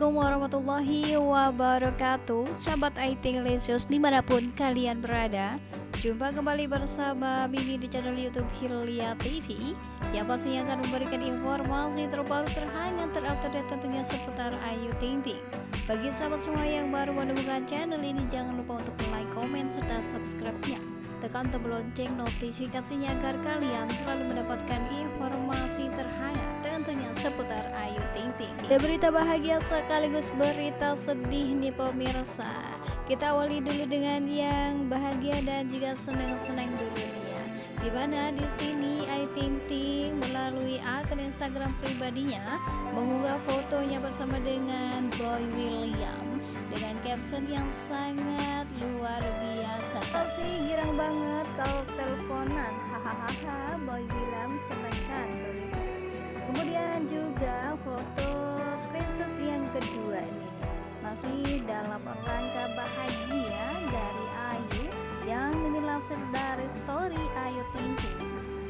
Assalamualaikum warahmatullahi wabarakatuh. Sahabat IT Lesius di mana pun kalian berada Jumpa kembali bersama Bibi di channel Youtube Hilya TV Yang pastinya akan memberikan informasi terbaru terhangat terupdate tentunya seputar Ayu Ting Ting. Bagi sahabat semua yang baru menemukan channel ini Jangan lupa untuk like, komen, serta subscribe-nya Tekan tombol lonceng notifikasinya agar kalian selalu mendapatkan informasi terhangat tentunya seputar Ayu Ting Ting. Ada berita bahagia sekaligus berita sedih nih pemirsa. Kita awali dulu dengan yang bahagia dan juga senang-senang dulu nih ya. Di mana di sini Ayu Ting Ting melalui akun Instagram pribadinya mengunggah fotonya bersama dengan Boy William dengan caption yang sangat luar biasa. Kasih girang banget kalau teleponan. Hahaha boy bilang seneng kan tulisnya kemudian juga foto screenshot yang kedua nih masih dalam rangka bahagia dari Ayu yang dilansir dari story Ayu Ting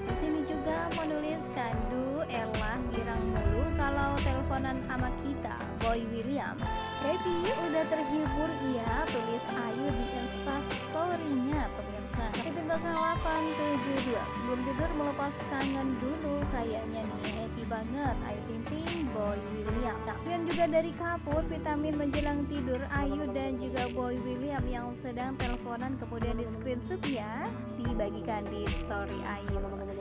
di sini juga menuliskan du elah girang mulu kalau teleponan sama kita Boy William Happy udah terhibur iya tulis Ayu di instastorynya pemirsa. Itu 0872 sebelum tidur melepas kangen dulu kayaknya nih happy banget Ayu Ting Ting Boy William. Nah, dan juga dari Kapur vitamin menjelang tidur Ayu dan juga Boy William yang sedang teleponan kemudian di screenshot ya dibagikan di story Ayu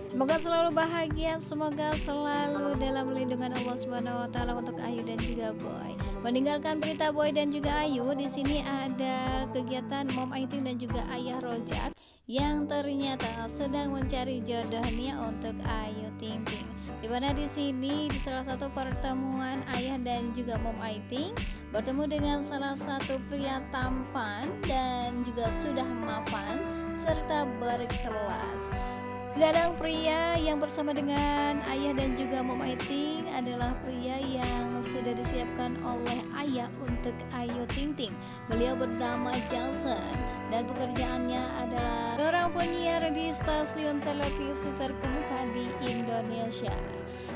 Semoga selalu bahagia, semoga selalu dalam lindungan Allah Subhanahu wa taala untuk Ayu dan juga Boy. Meninggalkan berita Boy dan juga Ayu, di sini ada kegiatan Mom Aiting dan juga Ayah Rojak yang ternyata sedang mencari jodohnya untuk Ayu Ting Ting. Di mana di sini di salah satu pertemuan ayah dan juga Mom Aiting bertemu dengan salah satu pria tampan dan juga sudah mapan serta berkelas. Gadang pria yang bersama dengan ayah dan juga mom Aiting adalah pria yang sudah disiapkan oleh ayah untuk Ayu Ting Ting. Beliau bernama Johnson dan pekerjaannya adalah seorang penyiar di stasiun televisi terkemuka di Indonesia.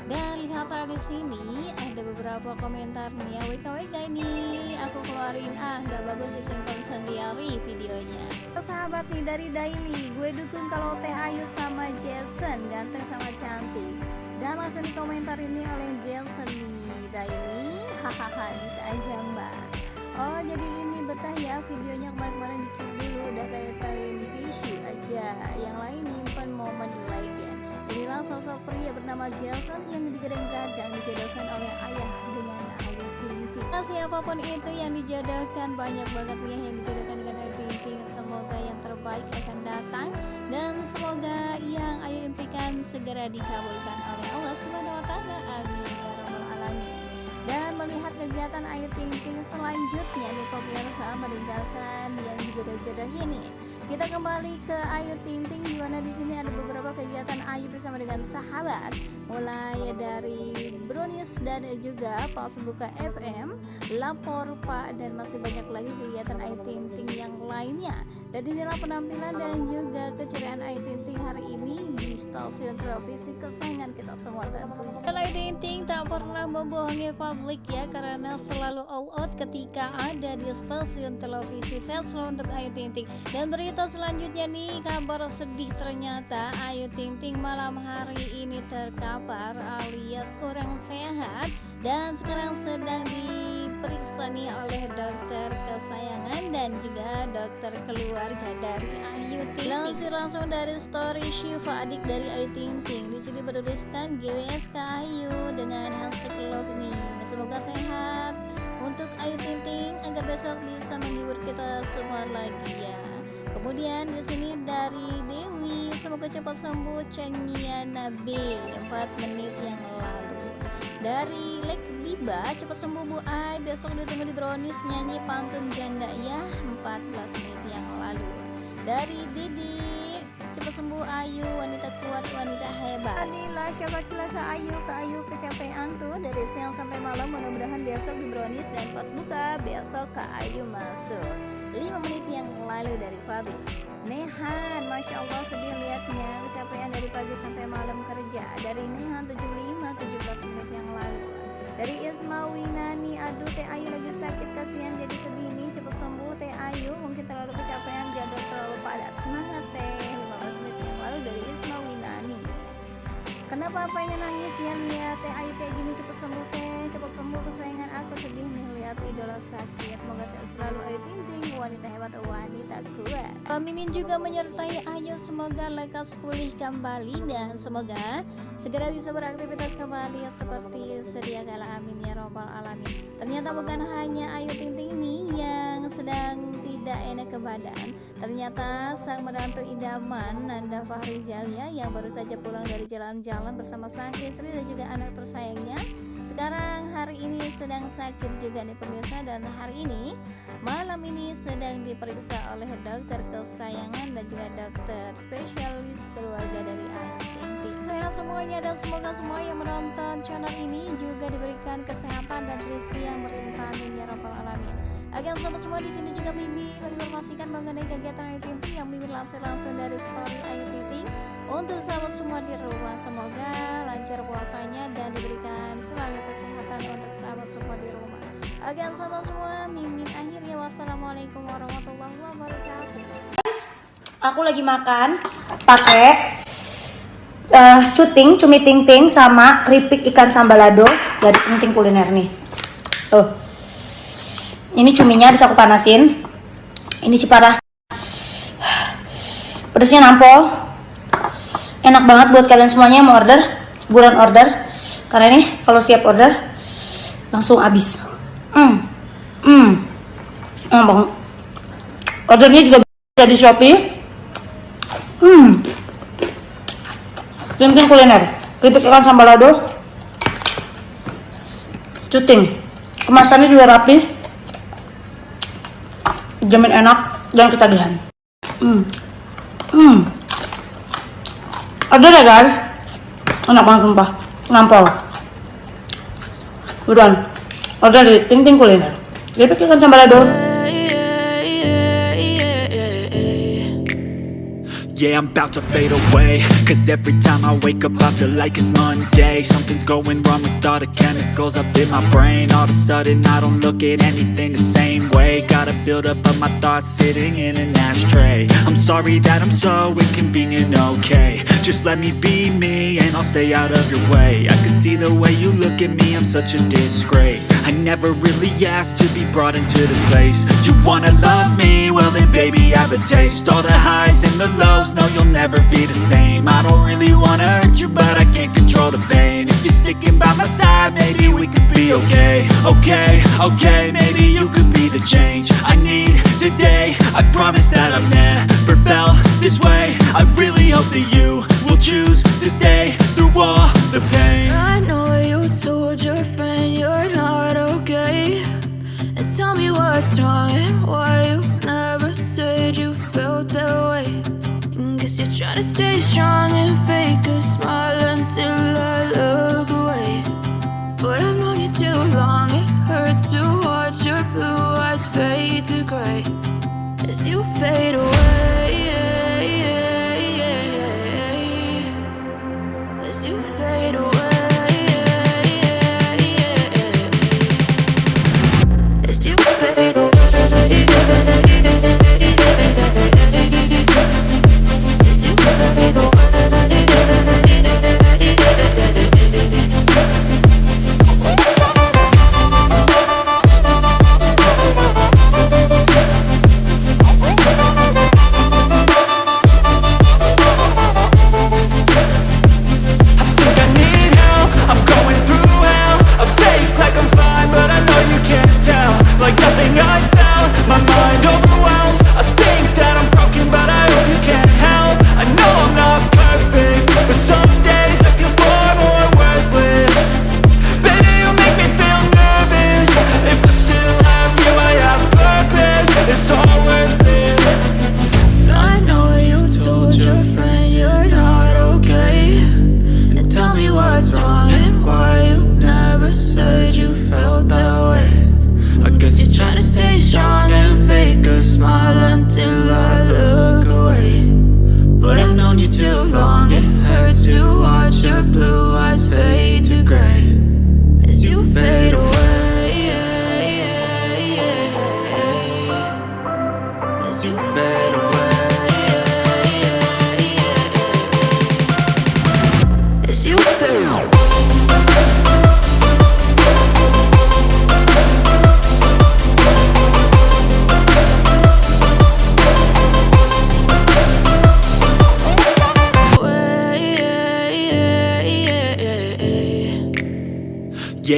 Dan lihatlah di sini ada beberapa komentar nih ya WKWK ini aku keluarin ah nggak bagus disimpan sendiri videonya. Sahabat nih dari Daily, gue dukung kalau Teh Ayu sama Jason ganteng sama cantik. Dan langsung di komentar ini oleh Jason di Daily, hahaha bisa aja mbak. Oh jadi ini betah ya videonya kemarin-kemarin di keep dulu udah kayak time issue aja yang lain nyimpan momen like ya Inilah sosok pria bernama Jason yang digadang-gadang dijodohkan oleh ayah dengan Ayu Ting Ting. Nah, siapa pun itu yang dijodohkan banyak banget ya yang dijodohkan dengan Ayu Ting Ting. Semoga yang terbaik akan datang dan semoga yang Ayu impikan segera dikabulkan oleh Allah Subhanahu wa taala. Amin ya dan melihat kegiatan Ayu Ting Ting selanjutnya nih pemirsa meninggalkan yang dijodoh-jodoh ini. Kita kembali ke Ayu Ting Ting di mana di sini ada beberapa kegiatan Ayu bersama dengan sahabat. Mulai dari Brunis dan juga Pas Buka FM Lapor Pak dan masih banyak lagi kegiatan Ayu Ting Ting yang lainnya. Dan inilah penampilan dan juga keceriaan Ayu Ting Ting hari ini di stasiun televisi kesayangan kita semua tentunya. Ayu Ting Ting tak pernah membohongi publik ya karena selalu all out ketika ada di stasiun televisi sehat selalu untuk Ayu Ting Ting dan berita selanjutnya nih kabar sedih ternyata Ayu Ting Ting malam hari ini terkapar alias kurang sehat dan sekarang sedang diperiksa nih oleh dokter kesayangan dan juga dokter keluarga dari Ayu Ting Ting. Langsir langsung dari story Shiva adik dari Ayu Ting Ting. Di sini bertuliskan GWSK Ayu dengan hashtag love ini. Semoga sehat untuk Ayu Ting Ting agar besok bisa menghibur kita semua lagi ya. Kemudian di sini dari Dewi, semoga cepat sembuh Cengia Nabi 4 menit yang lalu. Dari Lek Biba, cepat sembuh Bu Ai, besok ditunggu di Brownies nyanyi pantun janda ya 14 menit yang lalu. Dari Didi, cepat sembuh Ayu, wanita kuat, wanita hebat. Adila, syafakila ke Ayu, ke Ayu kecapean tuh dari siang sampai malam. Mudah-mudahan besok di Brownies dan pas buka besok ke Ayu masuk. 5 menit yang lalu dari Fadil. Nehan, Masya Allah sedih liatnya. Kecapean dari pagi sampai malam kerja. Dari Nehan 75, 17 menit yang lalu. Dari Isma Winani aduh Teh Ayu lagi sakit. Kasihan jadi sedih nih. Cepet sembuh Teh Ayu. Mungkin terlalu kecapean jadwal terlalu padat. Semangat Teh Kenapa pengen nangis ya lihat Teh Ayu kayak gini cepet sembuh Teh cepet sembuh kesayangan aku sedih nih lihat idola sakit. Semoga sehat selalu Ayu Ting Ting wanita hebat wanita kuat. Mimin juga menyertai Ayu semoga lekas pulih kembali dan semoga segera bisa beraktivitas kembali seperti sedia kala amin ya robbal alamin. Ternyata bukan hanya Ayu Ting Ting nih yang sedang tidak enak ke badan. Ternyata sang menantu idaman Nanda Fahri Jalia yang baru saja pulang dari jalan-jalan jalan bersama sang istri dan juga anak tersayangnya sekarang hari ini sedang sakit juga nih pemirsa dan hari ini malam ini sedang diperiksa oleh dokter kesayangan dan juga dokter spesialis keluarga dari Ayu Ting sehat semuanya dan semoga semua yang menonton channel ini juga diberikan kesehatan dan rezeki yang berlimpah amin ya rabbal alamin. Oke sobat semua di sini juga Mimi menginformasikan mengenai kegiatan Ayu Ting yang Mimi lansir langsung dari story Ayu Ting untuk sahabat semua di rumah semoga lancar puasanya dan diberikan selalu kesehatan untuk sahabat semua di rumah. Oke sahabat semua, Mimin akhirnya wassalamualaikum warahmatullahi wabarakatuh. Aku lagi makan pakai uh, cuting, cumi ting ting sama keripik ikan sambalado dari ting ting kuliner nih. Tuh. Ini cuminya bisa aku panasin. Ini ciparah. Pedasnya nampol. Enak banget buat kalian semuanya yang mau order. Bulan order. Karena ini kalau siap order langsung habis. Hmm. Hmm. Enak banget. Ordernya juga bisa di Shopee. Hmm. Mungkin kuliner. Keripik ikan sambalado. Cuting. Kemasannya juga rapi jamin enak dan ketagihan hmm hmm ada deh guys enak banget sumpah. Nampol. Buruan order di ting ting kuliner. Jadi pikirkan sambalado Yeah, I'm about to fade away. Cause every time I wake up I feel like it's Monday. Something's going wrong with all the chemicals up in my brain. All of a sudden I don't look at anything the same way. Gotta build up of my thoughts sitting in an ashtray. I'm sorry that I'm so inconvenient, okay Just let me be me and I'll stay out of your way. I can see the way you look at me, I'm such a disgrace. I never really asked to be brought into this place. You wanna love me? Well then baby I have a taste. All the highs and the lows no, you'll never be the same. I don't really wanna hurt you, but I can't control the pain. If you're sticking by my side, maybe we could be okay. Okay, okay, maybe you could be the change I need today. I promise that I've never felt this way. I really hope that you choose As you fade away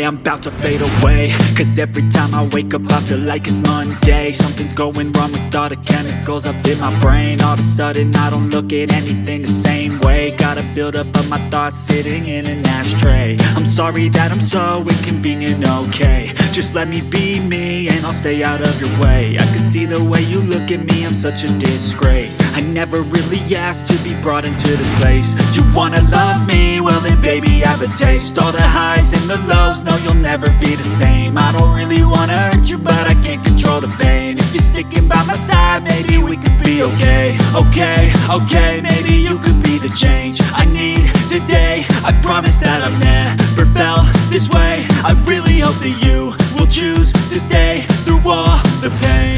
I'm about to fade away. Cause every time I wake up I feel like it's Monday. Something's going wrong with all the chemicals up in my brain. All of a sudden I don't look at anything the same way. Gotta build up of my thoughts sitting in an ashtray. I'm sorry that I'm so inconvenient, okay. Just let me be me and I'll stay out of your way. I can see the way you look at me, I'm such a disgrace. I never really asked to be brought into this place. You wanna love me? well then baby have a taste. All the highs and the lows, no you'll never be the same. I don't really wanna hurt you but I can't control the pain. If you're sticking by my side, maybe we could be okay. Okay, okay, maybe you could be the change I need today. I promise that I've never felt this way. I really hope that you will choose to stay through all the pain.